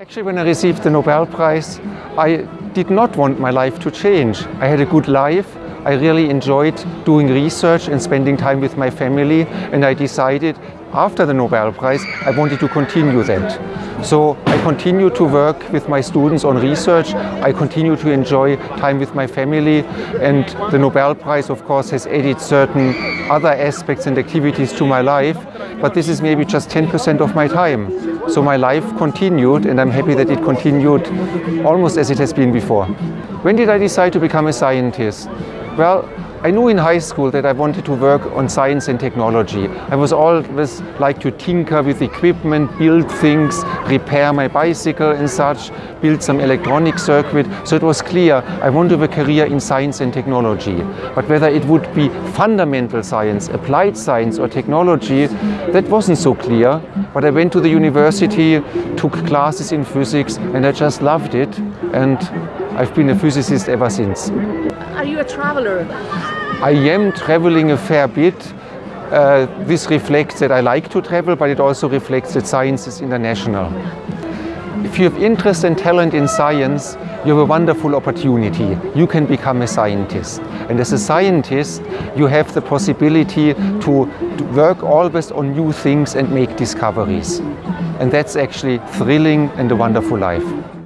Actually, when I received the Nobel Prize, I did not want my life to change. I had a good life. I really enjoyed doing research and spending time with my family and I decided after the Nobel Prize I wanted to continue that. So I continue to work with my students on research, I continue to enjoy time with my family and the Nobel Prize of course has added certain other aspects and activities to my life but this is maybe just 10% of my time. So my life continued and I'm happy that it continued almost as it has been before. When did I decide to become a scientist? Well, I knew in high school that I wanted to work on science and technology. I was always like to tinker with equipment, build things, repair my bicycle and such, build some electronic circuit. So it was clear I want to have a career in science and technology. But whether it would be fundamental science, applied science or technology, that wasn't so clear. But I went to the university, took classes in physics and I just loved it. And I've been a physicist ever since. Are you a traveler? I am traveling a fair bit. Uh, this reflects that I like to travel, but it also reflects that science is international. If you have interest and talent in science, you have a wonderful opportunity. You can become a scientist. And as a scientist, you have the possibility to work always on new things and make discoveries. And that's actually thrilling and a wonderful life.